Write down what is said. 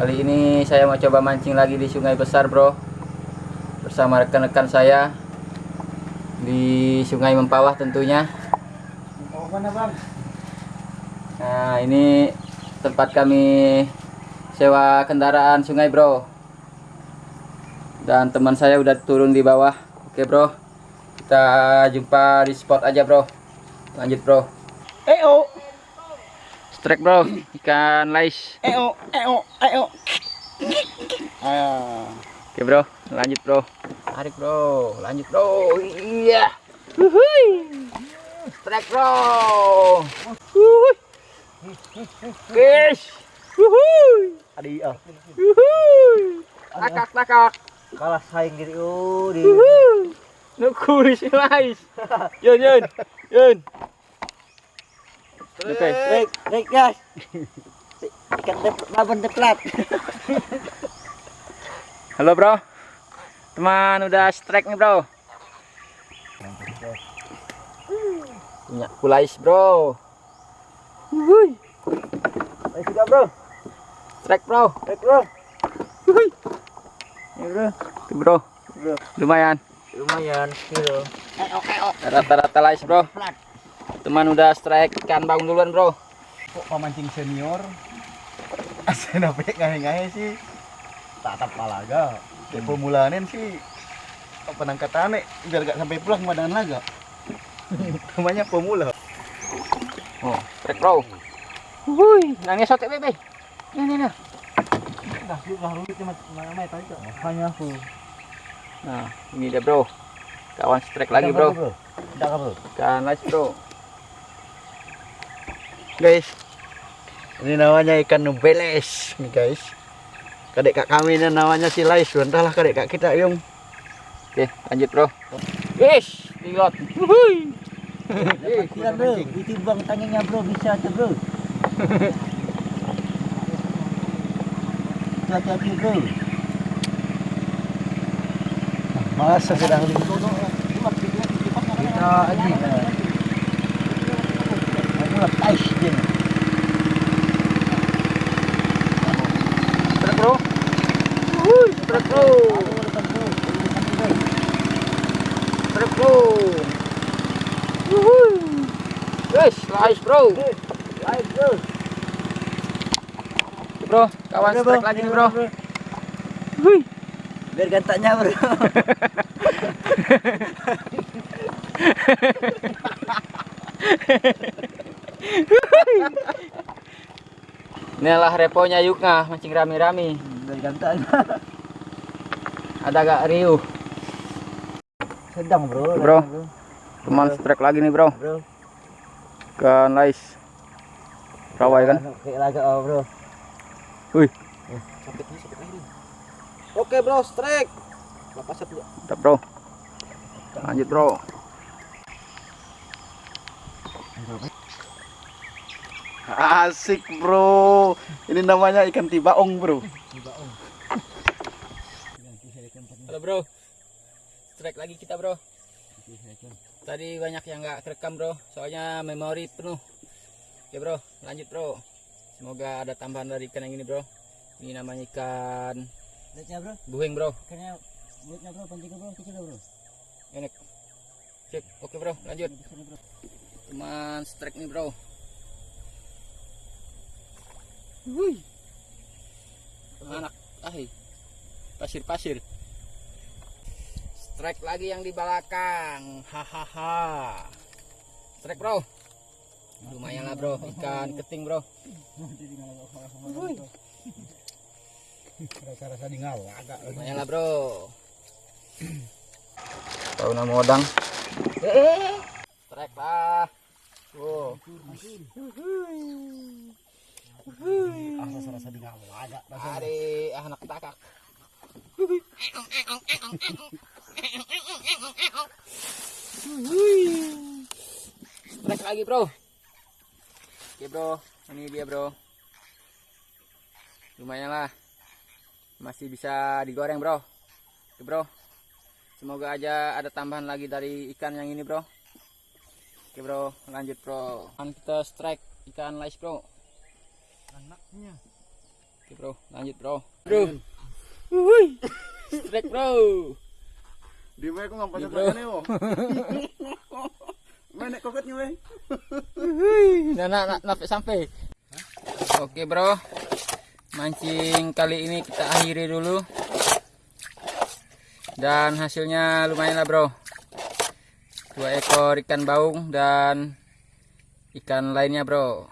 Kali ini saya mau coba mancing lagi di sungai besar bro. Bersama rekan-rekan saya Di sungai Mempawah tentunya? Nah ini tempat kami sewa kendaraan sungai bro. Dan teman saya udah turun di bawah. Oke bro. Kita jumpa di spot aja bro. Lanjut bro. Eo, Strike bro Ikan lais eo, eo, eo. Ah, Oke bro, lanjut bro. Tarik bro, lanjut bro. Iya. Wuhui. Strike bro. Wuhui. Guys. Wuhui. adi ah. Wuhui. Takak takak. Kalah saing diri oh di. Wuhui. Nukuri si lais. Yun yun. Yun. Oke. Baik, baik guys. Ikan laban deplat. Halo bro. Teman udah strike nih bro. Punya kulais bro. Baik sudah bro. Strike bro. Baik bro. Wuhui. Ya bro. Tuh bro, Bro. lumayan. Lumayan eo. Rata-rata lais bro. Plat. Teman udah strike ikan bang duluan bro. Kok pemancing senior? Asen apa ngahe-ngahe sih? Tatap palaga. Kayak pemulanin sih penangkatannya biar gak sampai pulang kemadangan laga. Namanya pemula. Oh, strike bro. Wuhui, nangis sotek bebe. Ini nih nah. Dah, lu rumit cuma mana tadi kok. Makanya aku. Nah, ini dia bro. Kawan strike lagi bro. Tidak bro. Ikan lais bro. Guys, ini namanya ikan nubeles nih guys. Kadek kak kami ini namanya si Lais. Entahlah kadek kak kita yung. Oke, lanjut bro. Yes, dilot. Wuhui. Tidak bro, ditimbang tangannya bro bisa tuh bro. Hati-hati bro. Masa sedang kita aji. Dia. Strike bro. Wuhui, strike bro. Strike bro. Wuhui. Yes, lais bro. Lais bro. Bro, kawan strike lagi nih bro. Wuhui. Biar gantaknya bro. Inilah reponya Yukna mancing. Biar gantaknya. Ada gak riuh? Sedang bro. Bro. sedang, Teman strike lagi nih bro. Bro. Ikan lais. Rawai kan? Kayak laga oh, bro. Wih. Oke bro, strike. Lepas satu. Mantap bro. Lanjut bro. Asik bro. Ini namanya ikan tibaong bro. Halo bro. Strike lagi kita bro. Tadi banyak yang nggak kerekam bro. Soalnya memori penuh. Oke bro, lanjut bro. Semoga ada tambahan dari ikan yang ini bro. Ini namanya ikan Lihatnya bro, buing bro. ikannya bro, pancingnya bro, kecil bro. Enak. Sip. Oke bro, lanjut. Teman strike nih bro. Wih. Anak ahi. Pasir-pasir. Strike lagi yang di belakang. Hahaha. Strike bro. Lumayan lah bro, ikan keting bro. Rasa-rasa di agak. Lumayan lah bro. Tahu nama odang. Eh, strike lah. Wow. Rasa-rasa di ngawa agak. Ari anak takak. Strike lagi bro. Oke bro, ini dia bro. Lumayan lah. Masih bisa digoreng bro. Oke bro. Semoga aja ada tambahan lagi dari ikan yang ini bro. Oke bro, lanjut bro. Kita strike ikan lais bro. Anaknya. Oke bro, lanjut bro. Bro. Wuih. Strike bro. Di mana aku apa bro. nih oh. Mana koketnya weh? Nah, nah, nah, sampai sampai. Oke bro, mancing kali ini kita akhiri dulu. Dan hasilnya lumayan lah bro. Dua ekor ikan baung dan ikan lainnya bro.